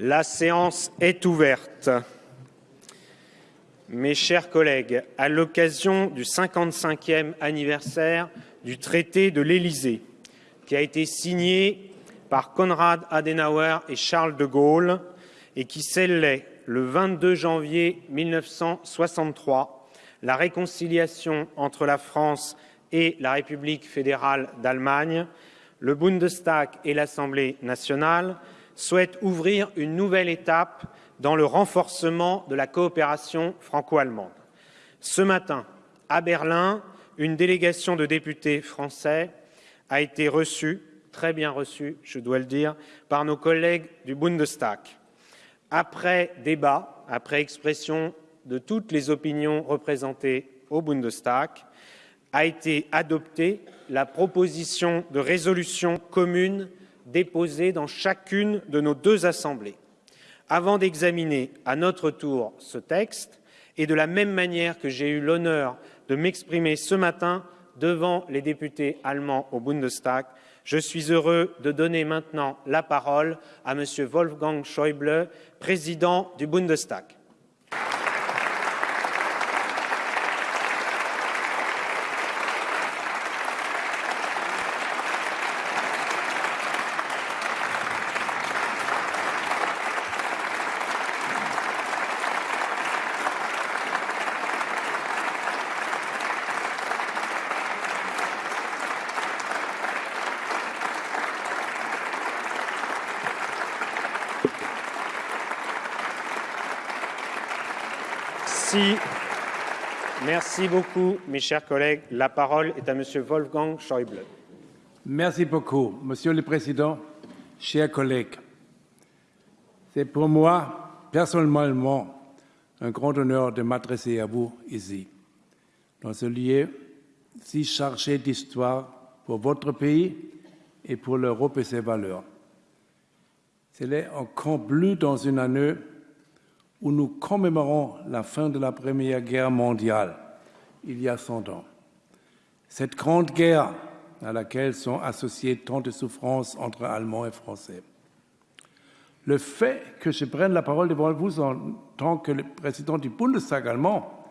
La séance est ouverte. Mes chers collègues, à l'occasion du 55e anniversaire du traité de l'Élysée, qui a été signé par Konrad Adenauer et Charles de Gaulle et qui scellait le 22 janvier 1963 la réconciliation entre la France et la République fédérale d'Allemagne, le Bundestag et l'Assemblée nationale souhaitent ouvrir une nouvelle étape dans le renforcement de la coopération franco-allemande. Ce matin, à Berlin, une délégation de députés français a été reçue, très bien reçue, je dois le dire, par nos collègues du Bundestag. Après débat, après expression de toutes les opinions représentées au Bundestag, a été adoptée la proposition de résolution commune déposée dans chacune de nos deux assemblées. Avant d'examiner à notre tour ce texte, et de la même manière que j'ai eu l'honneur de m'exprimer ce matin devant les députés allemands au Bundestag, je suis heureux de donner maintenant la parole à M. Wolfgang Schäuble, président du Bundestag. Merci. beaucoup, mes chers collègues. La parole est à M. Wolfgang Schäuble. Merci beaucoup, Monsieur le Président, chers collègues. C'est pour moi, personnellement, un grand honneur de m'adresser à vous ici, dans ce lieu si chargé d'histoire pour votre pays et pour l'Europe et ses valeurs. C'est encore plus dans une année où nous commémorons la fin de la Première Guerre mondiale, il y a 100 ans. Cette grande guerre à laquelle sont associées tant de souffrances entre Allemands et Français. Le fait que je prenne la parole devant vous en tant que président du Bundestag allemand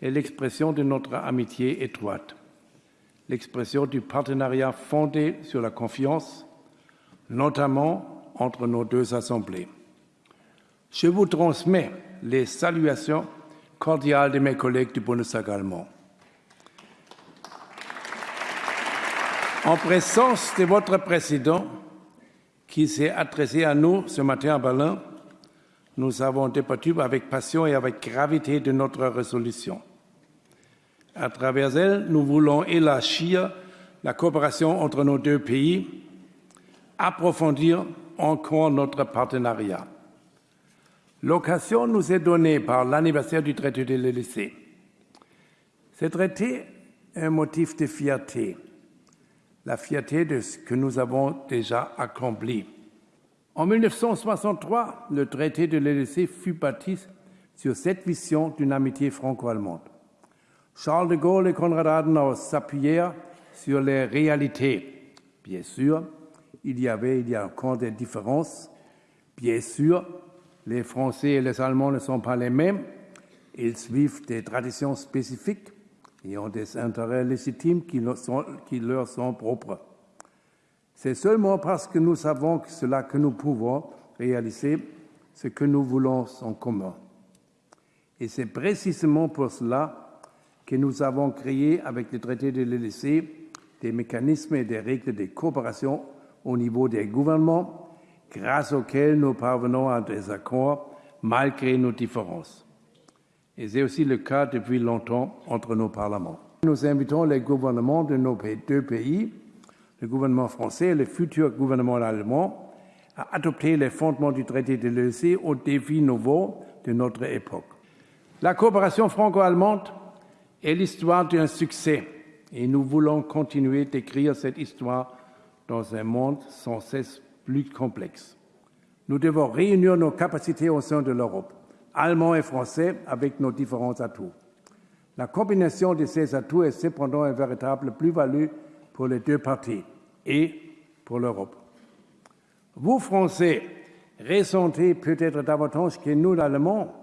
est l'expression de notre amitié étroite, l'expression du partenariat fondé sur la confiance, notamment entre nos deux assemblées. Je vous transmets les saluations cordiales de mes collègues du Bundestag allemand. En présence de votre président, qui s'est adressé à nous ce matin à Berlin, nous avons débattu avec passion et avec gravité de notre résolution. À travers elle, nous voulons élargir la coopération entre nos deux pays, approfondir encore notre partenariat. L'occasion nous est donnée par l'anniversaire du traité de l'Élysée. Ce traité est un motif de fierté, la fierté de ce que nous avons déjà accompli. En 1963, le traité de l'Élysée fut bâti sur cette vision d'une amitié franco-allemande. Charles de Gaulle et Konrad Adenauer s'appuyèrent sur les réalités. Bien sûr, il y avait, il y a encore des différences. Bien sûr, les Français et les Allemands ne sont pas les mêmes. Ils suivent des traditions spécifiques et ont des intérêts légitimes qui leur sont, propres. C'est seulement parce que nous savons cela que nous pouvons réaliser ce que nous voulons en commun. Et c'est précisément pour cela que nous avons créé avec le traité de l'Élysée des mécanismes et des règles de coopération au niveau des gouvernements grâce auquel nous parvenons à des accords malgré nos différences. Et c'est aussi le cas depuis longtemps entre nos parlements. Nous invitons les gouvernements de nos deux pays, le gouvernement français et le futur gouvernement allemand, à adopter les fondements du traité de l'EC aux défis nouveaux de notre époque. La coopération franco-allemande est l'histoire d'un succès et nous voulons continuer d'écrire cette histoire dans un monde sans cesse plus complexe. Nous devons réunir nos capacités au sein de l'Europe, allemands et français, avec nos différents atouts. La combinaison de ces atouts est cependant un véritable plus-value pour les deux parties et pour l'Europe. Vous, Français, ressentait peut-être davantage que nous, l'Allemand,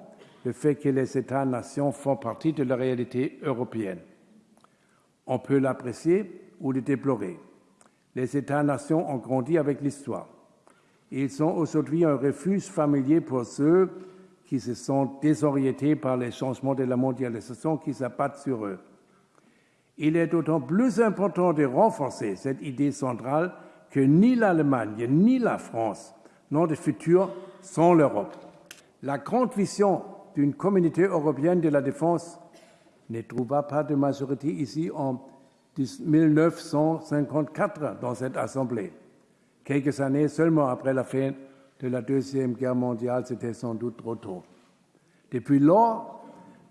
le fait que les États-nations font partie de la réalité européenne. On peut l'apprécier ou le déplorer. Les États-nations ont grandi avec l'histoire. Ils sont aujourd'hui un refuge familier pour ceux qui se sont désorientés par les changements de la mondialisation qui s'abattent sur eux. Il est d'autant plus important de renforcer cette idée centrale que ni l'Allemagne ni la France n'ont de futur sans l'Europe. La grande vision d'une communauté européenne de la défense ne trouva pas de majorité ici en 1954 dans cette Assemblée. Quelques années seulement après la fin de la Deuxième Guerre mondiale, c'était sans doute trop tôt. Depuis lors,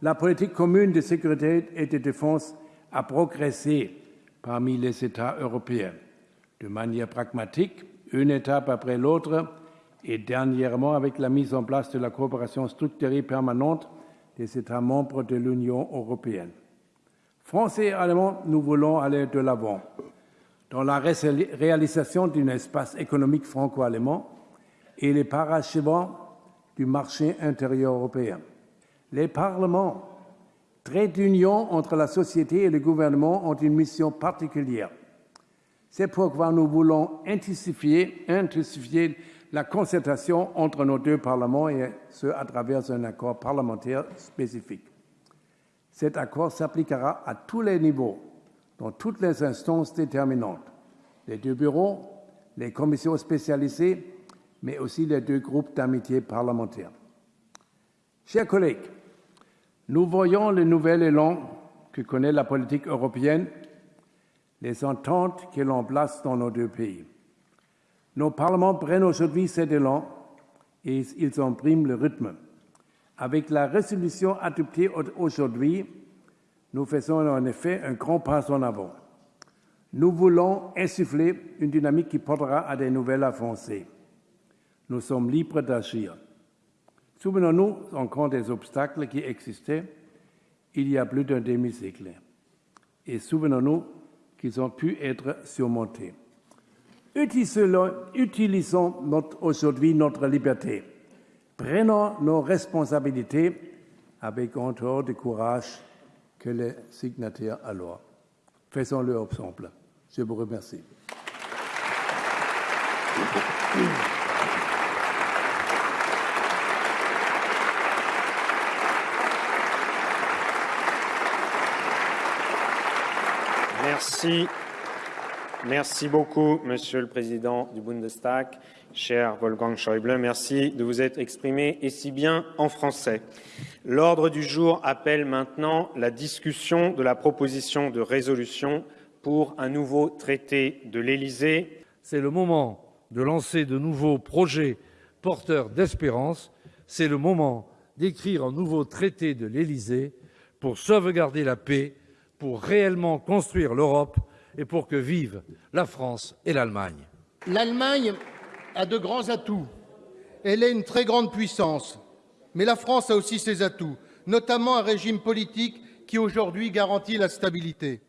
la politique commune de sécurité et de défense a progressé parmi les États européens de manière pragmatique, une étape après l'autre, et dernièrement avec la mise en place de la coopération structurée permanente des États membres de l'Union européenne. Français et Allemands, nous voulons aller de l'avant dans la réalisation d'un espace économique franco-allemand et les parachevants du marché intérieur européen. Les parlements, traits d'union entre la société et le gouvernement, ont une mission particulière. C'est pourquoi nous voulons intensifier, intensifier la concertation entre nos deux parlements et ce à travers un accord parlementaire spécifique. Cet accord s'appliquera à tous les niveaux, dans toutes les instances déterminantes, les deux bureaux, les commissions spécialisées, mais aussi les deux groupes d'amitié parlementaires. Chers collègues, nous voyons le nouvel élan que connaît la politique européenne, les ententes que l'on place dans nos deux pays. Nos parlements prennent aujourd'hui cet élan et ils impriment le rythme. Avec la résolution adoptée aujourd'hui, nous faisons en effet un grand pas en avant. Nous voulons insuffler une dynamique qui portera à des nouvelles avancées. Nous sommes libres d'agir. Souvenons-nous encore des obstacles qui existaient il y a plus d'un demi-siècle. Et souvenons-nous qu'ils ont pu être surmontés. Utilisons aujourd'hui notre liberté. Prenons nos responsabilités avec autant de courage que les signataires alors. Faisons-le ensemble. Je vous remercie. Merci. Beaucoup, Monsieur le Président du Bundestag, cher Wolfgang Schäuble. Merci de vous être exprimé et si bien en français. L'ordre du jour appelle maintenant la discussion de la proposition de résolution pour un nouveau traité de l'Élysée. C'est le moment de lancer de nouveaux projets porteurs d'espérance. C'est le moment d'écrire un nouveau traité de l'Élysée pour sauvegarder la paix, pour réellement construire l'Europe et pour que vivent la France et l'Allemagne. L'Allemagne a de grands atouts. Elle est une très grande puissance. Mais la France a aussi ses atouts, notamment un régime politique qui aujourd'hui garantit la stabilité.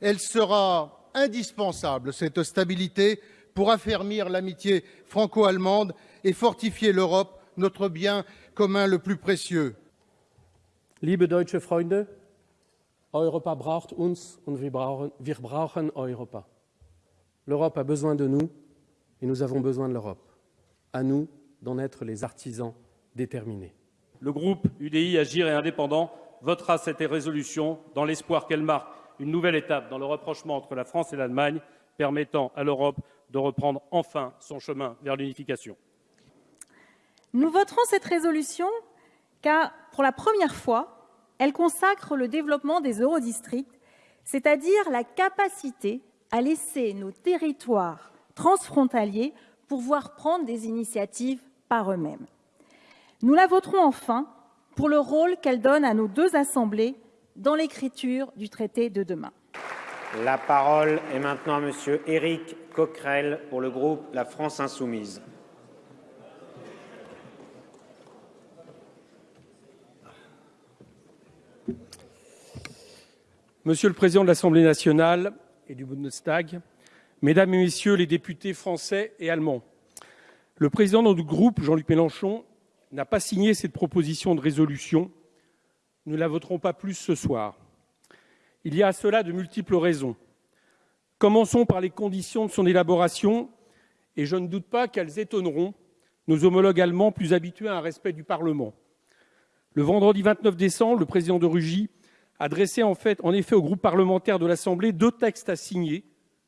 Elle sera indispensable, cette stabilité, pour affermir l'amitié franco-allemande et fortifier l'Europe, notre bien commun le plus précieux. Liebe deutsche Freunde, Europa braucht uns und wir brauchen, wir brauchen Europa. L'Europe a besoin de nous et nous avons besoin de l'Europe. À nous d'en être les artisans déterminés. Le groupe UDI Agir et Indépendant votera cette résolution dans l'espoir qu'elle marque une nouvelle étape dans le rapprochement entre la France et l'Allemagne, permettant à l'Europe de reprendre enfin son chemin vers l'unification. Nous voterons cette résolution car, pour la première fois, elle consacre le développement des eurodistricts, c'est-à-dire la capacité à laisser nos territoires transfrontaliers pouvoir prendre des initiatives par eux-mêmes. Nous la voterons enfin pour le rôle qu'elle donne à nos deux assemblées dans l'écriture du traité de demain. La parole est maintenant à Monsieur Éric Coquerel pour le groupe La France insoumise. Monsieur le Président de l'Assemblée nationale et du Bundestag, Mesdames et Messieurs les députés français et allemands, Le président de notre groupe, Jean-Luc Mélenchon, n'a pas signé cette proposition de résolution. Nous ne la voterons pas plus ce soir. Il y a à cela de multiples raisons. Commençons par les conditions de son élaboration, et je ne doute pas qu'elles étonneront nos homologues allemands plus habitués à un respect du Parlement. Le vendredi 29 décembre, le président de Rugy a dressé en, fait, en effet au groupe parlementaire de l'Assemblée deux textes à signer,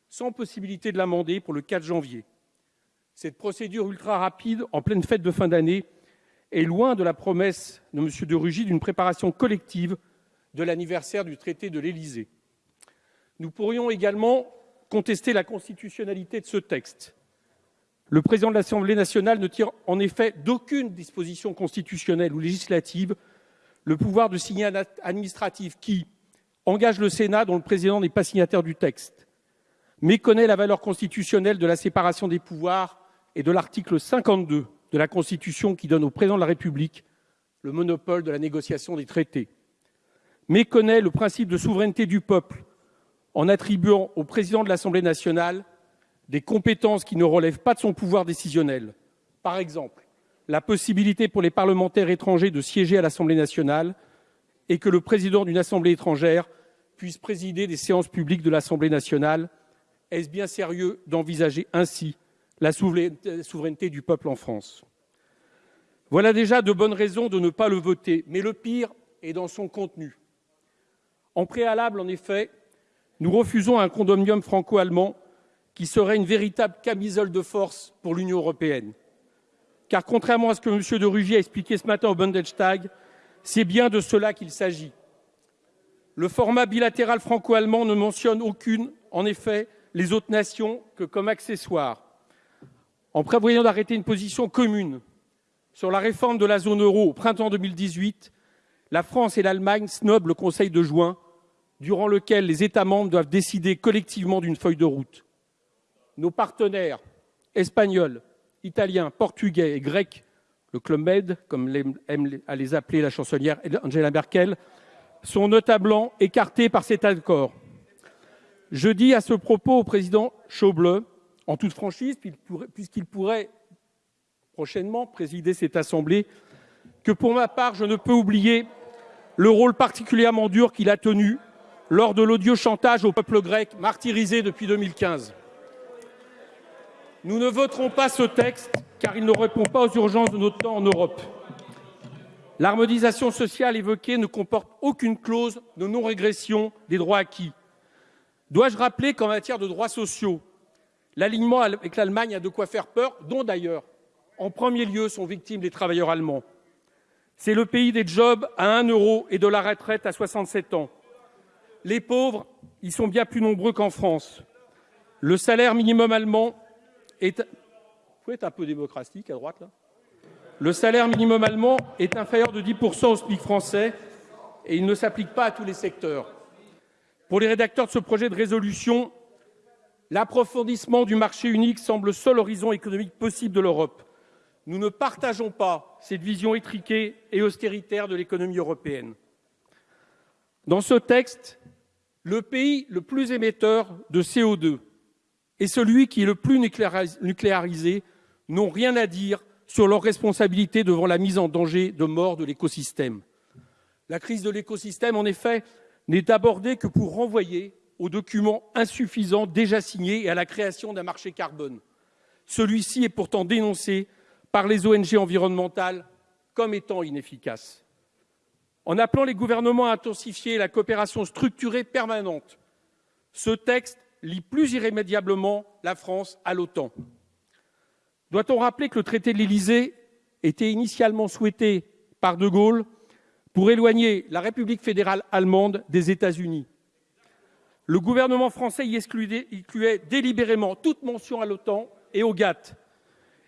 sans possibilité de l'amender pour le 4 janvier. Cette procédure ultra rapide, en pleine fête de fin d'année, est loin de la promesse de M. de Rugy d'une préparation collective de l'anniversaire du traité de l'Élysée. Nous pourrions également contester la constitutionnalité de ce texte. Le président de l'Assemblée nationale ne tire en effet d'aucune disposition constitutionnelle ou législative le pouvoir de acte administratif qui engage le Sénat, dont le président n'est pas signataire du texte, méconnaît la valeur constitutionnelle de la séparation des pouvoirs et de l'article 52 de la Constitution qui donne au président de la République le monopole de la négociation des traités, méconnaît le principe de souveraineté du peuple en attribuant au président de l'Assemblée nationale des compétences qui ne relèvent pas de son pouvoir décisionnel. Par exemple, la possibilité pour les parlementaires étrangers de siéger à l'Assemblée nationale et que le président d'une assemblée étrangère puisse présider des séances publiques de l'Assemblée nationale. Est-ce bien sérieux d'envisager ainsi la souveraineté du peuple en France? Voilà déjà de bonnes raisons de ne pas le voter, mais le pire est dans son contenu. En préalable, en effet, nous refusons un condominium franco-allemand qui serait une véritable camisole de force pour l'Union européenne. Car contrairement à ce que M. de Rugy a expliqué ce matin au Bundestag, c'est bien de cela qu'il s'agit. Le format bilatéral franco-allemand ne mentionne aucune, en effet, les autres nations que comme accessoire. En prévoyant d'arrêter une position commune sur la réforme de la zone euro au printemps 2018, la France et l'Allemagne snobent le Conseil de juin durant lequel les États membres doivent décider collectivement d'une feuille de route. Nos partenaires espagnols, italiens, portugais et grecs, le Club Med, comme aime à les appeler la chansonnière Angela Merkel, sont notablement écartés par cet accord. Je dis à ce propos au président Schauble, en toute franchise, puisqu'il pourrait prochainement présider cette assemblée, que pour ma part, je ne peux oublier le rôle particulièrement dur qu'il a tenu lors de l'odieux chantage au peuple grec martyrisé depuis 2015. Nous ne voterons pas ce texte car il ne répond pas aux urgences de notre temps en Europe. L'harmonisation sociale évoquée ne comporte aucune clause de non-régression des droits acquis. Dois-je rappeler qu'en matière de droits sociaux, l'alignement avec l'Allemagne a de quoi faire peur, dont d'ailleurs, en premier lieu, sont victimes les travailleurs allemands. C'est le pays des jobs à 1 euro et de la retraite à 67 ans. Les pauvres, ils sont bien plus nombreux qu'en France. Le salaire minimum allemand Vous être un peu démocratique à droite, là Le salaire minimum allemand est inférieur de 10% au SMIC français et il ne s'applique pas à tous les secteurs. Pour les rédacteurs de ce projet de résolution, l'approfondissement du marché unique semble le seul horizon économique possible de l'Europe. Nous ne partageons pas cette vision étriquée et austéritaire de l'économie européenne. Dans ce texte, le pays le plus émetteur de CO2 et celui qui est le plus nucléarisé n'ont rien à dire sur leur responsabilité devant la mise en danger de mort de l'écosystème. La crise de l'écosystème, en effet, n'est abordée que pour renvoyer aux documents insuffisants déjà signés et à la création d'un marché carbone. Celui-ci est pourtant dénoncé par les ONG environnementales comme étant inefficace en appelant les gouvernements à intensifier la coopération structurée permanente. Ce texte lie plus irrémédiablement la France à l'OTAN. Doit-on rappeler que le traité de l'Élysée était initialement souhaité par De Gaulle pour éloigner la République fédérale allemande des États-Unis? Le gouvernement français y excluait, délibérément toute mention à l'OTAN et au GATT.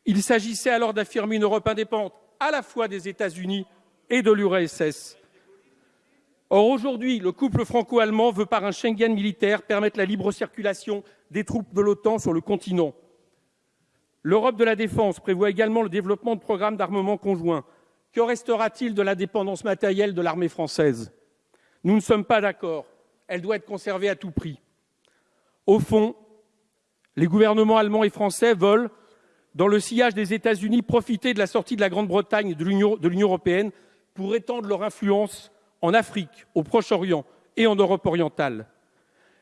Il s'agissait alors d'affirmer une Europe indépendante à la fois des États-Unis et de l'URSS. Or, aujourd'hui, le couple franco-allemand veut, par un Schengen militaire, permettre la libre circulation des troupes de l'OTAN sur le continent. L'Europe de la défense prévoit également le développement de programmes d'armement conjoints. Que restera-t-il de la dépendance matérielle de l'armée française? Nous ne sommes pas d'accord. Elle doit être conservée à tout prix. Au fond, les gouvernements allemands et français veulent dans le sillage des États-Unis, profiter de la sortie de la Grande-Bretagne de l'Union européenne pour étendre leur influence en Afrique, au Proche-Orient et en Europe orientale.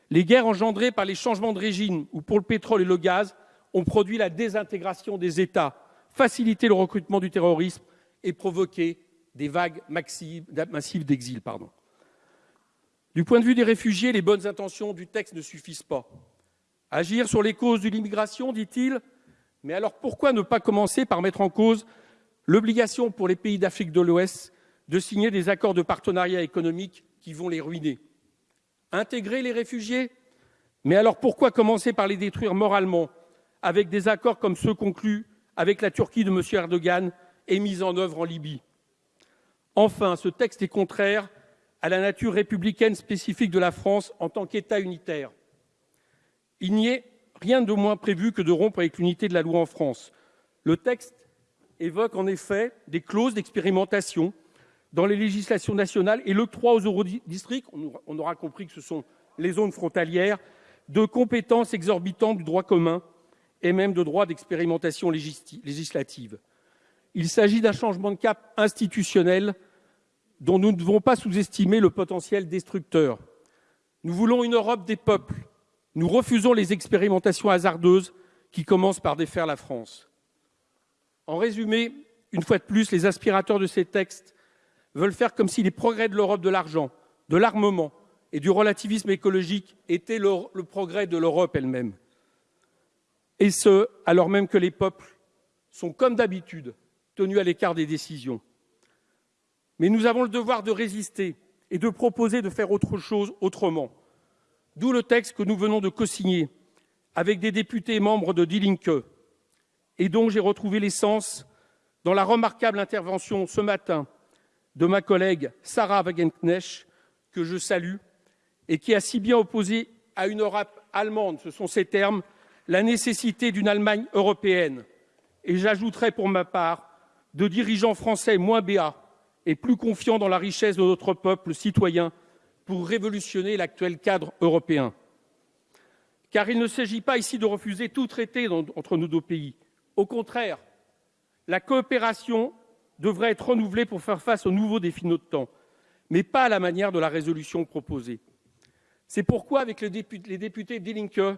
Les guerres engendrées par les changements de régime ou pour le pétrole et le gaz ont produit la désintégration des États, facilité le recrutement du terrorisme et provoqué des vagues massives d'exil. Du point de vue des réfugiés, les bonnes intentions du texte ne suffisent pas. Agir sur les causes de l'immigration, dit-il, mais alors pourquoi ne pas commencer par mettre en cause l'obligation pour les pays d'Afrique de l'Ouest de signer des accords de partenariat économique qui vont les ruiner Intégrer les réfugiés? Mais alors pourquoi commencer par les détruire moralement avec des accords comme ceux conclus avec la Turquie de M. Erdogan et mis en œuvre en Libye? Enfin, ce texte est contraire à la nature républicaine spécifique de la France en tant qu'État unitaire. Il n'y est rien de moins prévu que de rompre avec l'unité de la loi en France. Le texte évoque en effet des clauses d'expérimentation dans les législations nationales et l'octroi aux eurodistricts, on aura compris que ce sont les zones frontalières, de compétences exorbitantes du droit commun et même de droits d'expérimentation législative. Il s'agit d'un changement de cap institutionnel dont nous ne devons pas sous-estimer le potentiel destructeur. Nous voulons une Europe des peuples. Nous refusons les expérimentations hasardeuses qui commencent par défaire la France. En résumé, une fois de plus, les aspirateurs de ces textes veulent faire comme si les progrès de l'Europe de l'argent, de l'armement et du relativisme écologique étaient le, progrès de l'Europe elle-même. Et ce, alors même que les peuples sont, comme d'habitude, tenus à l'écart des décisions. Mais nous avons le devoir de résister et de proposer de faire autre chose autrement. D'où le texte que nous venons de co-signer avec des députés membres de Die et dont j'ai retrouvé l'essence dans la remarquable intervention ce matin de ma collègue Sarah Wagenknecht, que je salue, et qui a si bien opposé à une Europe allemande, ce sont ses termes, la nécessité d'une Allemagne européenne. Et j'ajouterai pour ma part de dirigeants français moins béats et plus confiants dans la richesse de notre peuple citoyen pour révolutionner l'actuel cadre européen. Car il ne s'agit pas ici de refuser tout traité entre nos deux pays. Au contraire, la coopération devrait être renouvelée pour faire face aux nouveaux défis de notre temps, mais pas à la manière de la résolution proposée. C'est pourquoi, avec les députés d'Elinke,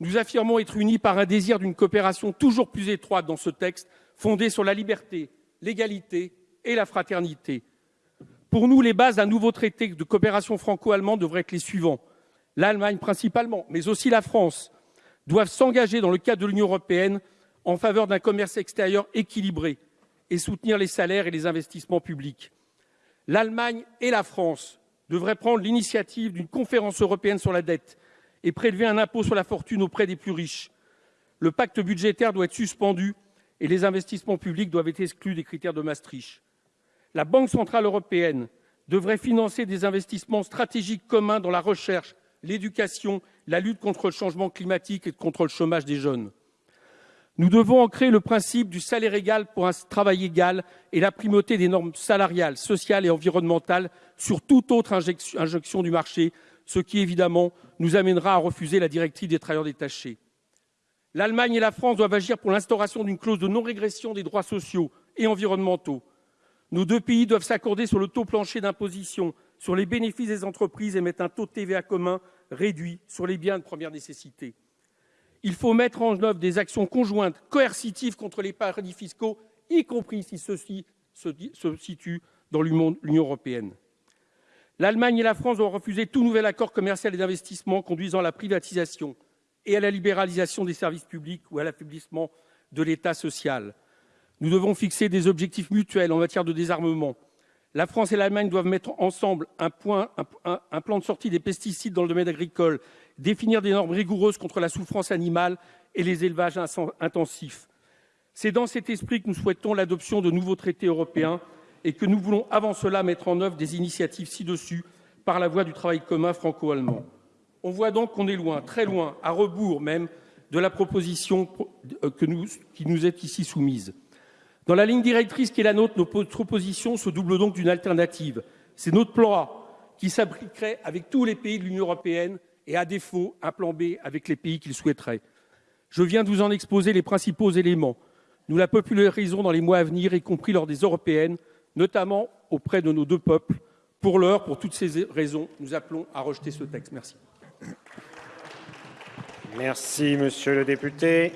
nous affirmons être unis par un désir d'une coopération toujours plus étroite dans ce texte, fondée sur la liberté, l'égalité et la fraternité. Pour nous, les bases d'un nouveau traité de coopération franco-allemande devraient être les suivants. L'Allemagne principalement, mais aussi la France, doivent s'engager dans le cadre de l'Union européenne en faveur d'un commerce extérieur équilibré et soutenir les salaires et les investissements publics. L'Allemagne et la France devraient prendre l'initiative d'une conférence européenne sur la dette et prélever un impôt sur la fortune auprès des plus riches. Le pacte budgétaire doit être suspendu et les investissements publics doivent être exclus des critères de Maastricht la Banque centrale européenne devrait financer des investissements stratégiques communs dans la recherche, l'éducation, la lutte contre le changement climatique et contre le chômage des jeunes. Nous devons ancrer le principe du salaire égal pour un travail égal et la primauté des normes salariales, sociales et environnementales sur toute autre injection du marché, ce qui évidemment nous amènera à refuser la directive des travailleurs détachés. L'Allemagne et la France doivent agir pour l'instauration d'une clause de non-régression des droits sociaux et environnementaux. Nos deux pays doivent s'accorder sur le taux plancher d'imposition sur les bénéfices des entreprises et mettre un taux de TVA commun réduit sur les biens de première nécessité. Il faut mettre en œuvre des actions conjointes coercitives contre les paradis fiscaux, y compris si ceux-ci se situent dans l'Union européenne. L'Allemagne et la France ont refusé tout nouvel accord commercial et d'investissement conduisant à la privatisation et à la libéralisation des services publics ou à l'affaiblissement de l'État social. Nous devons fixer des objectifs mutuels en matière de désarmement. La France et l'Allemagne doivent mettre ensemble un, un, plan de sortie des pesticides dans le domaine agricole, définir des normes rigoureuses contre la souffrance animale et les élevages intensifs. C'est dans cet esprit que nous souhaitons l'adoption de nouveaux traités européens et que nous voulons avant cela mettre en œuvre des initiatives ci-dessus par la voie du travail commun franco-allemand. On voit donc qu'on est loin, très loin, à rebours même, de la proposition euh, qui nous est ici soumise. Dans la ligne directrice qui est la nôtre, notre opposition se double donc d'une alternative. C'est notre plan A qui s'appliquerait avec tous les pays de l'Union européenne et, à défaut, un plan B avec les pays qui le souhaiteraient. Je viens de vous en exposer les principaux éléments. Nous la popularisons dans les mois à venir, y compris lors des européennes, notamment auprès de nos deux peuples. Pour l'heure, pour toutes ces raisons, nous appelons à rejeter ce texte. Merci. Merci, monsieur le député.